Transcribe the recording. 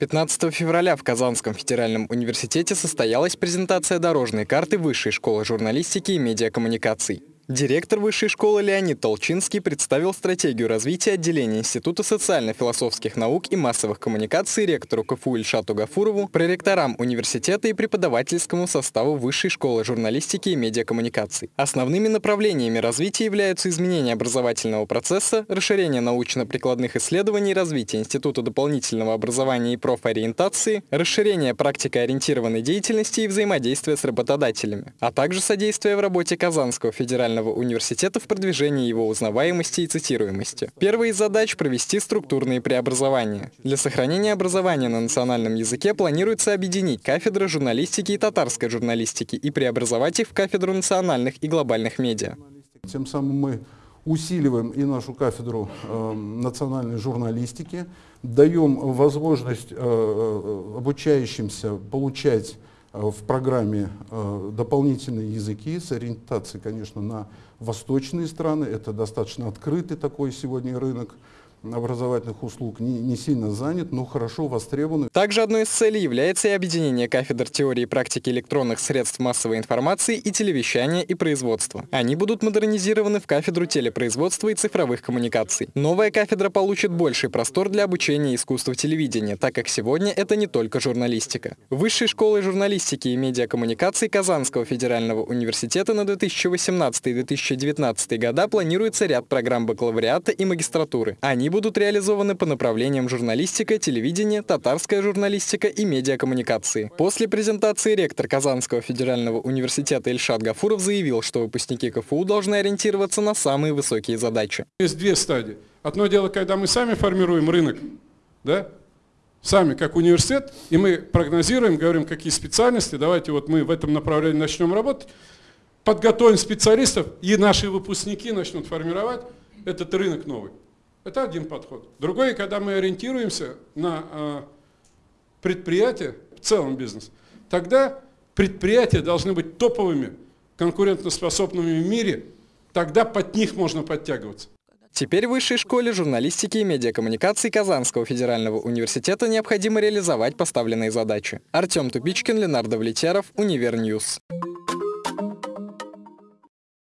15 февраля в Казанском федеральном университете состоялась презентация дорожной карты Высшей школы журналистики и медиакоммуникаций. Директор высшей школы Леонид Толчинский представил стратегию развития отделения Института социально-философских наук и массовых коммуникаций ректору КФУ Ильшату Гафурову, проректорам университета и преподавательскому составу Высшей школы журналистики и медиакоммуникаций. Основными направлениями развития являются изменение образовательного процесса, расширение научно-прикладных исследований, развитие Института дополнительного образования и профориентации, расширение практикоориентированной деятельности и взаимодействия с работодателями, а также содействие в работе Казанского федерального Национального университета в продвижении его узнаваемости и цитируемости. Первая из задач – провести структурные преобразования. Для сохранения образования на национальном языке планируется объединить кафедры журналистики и татарской журналистики и преобразовать их в кафедру национальных и глобальных медиа. Тем самым мы усиливаем и нашу кафедру э, национальной журналистики, даем возможность э, э обучающимся получать в программе э, дополнительные языки с ориентацией, конечно, на восточные страны. Это достаточно открытый такой сегодня рынок образовательных услуг не, не сильно занят, но хорошо востребован. Также одной из целей является и объединение кафедр теории и практики электронных средств массовой информации и телевещания и производства. Они будут модернизированы в кафедру телепроизводства и цифровых коммуникаций. Новая кафедра получит больший простор для обучения искусству телевидения, так как сегодня это не только журналистика. Высшей школой журналистики и медиакоммуникаций Казанского федерального университета на 2018-2019 года планируется ряд программ бакалавриата и магистратуры. Они будут реализованы по направлениям журналистика, телевидение, татарская журналистика и медиакоммуникации. После презентации ректор Казанского федерального университета Ильшат Гафуров заявил, что выпускники КФУ должны ориентироваться на самые высокие задачи. Есть две стадии. Одно дело, когда мы сами формируем рынок, да, сами как университет, и мы прогнозируем, говорим, какие специальности, давайте вот мы в этом направлении начнем работать, подготовим специалистов, и наши выпускники начнут формировать этот рынок новый. Это один подход. Другой, когда мы ориентируемся на э, предприятия, в целом бизнес, тогда предприятия должны быть топовыми, конкурентоспособными в мире, тогда под них можно подтягиваться. Теперь в Высшей школе журналистики и медиакоммуникации Казанского федерального университета необходимо реализовать поставленные задачи. Артем Тупичкин, Ленар Давлетьяров, Универ News.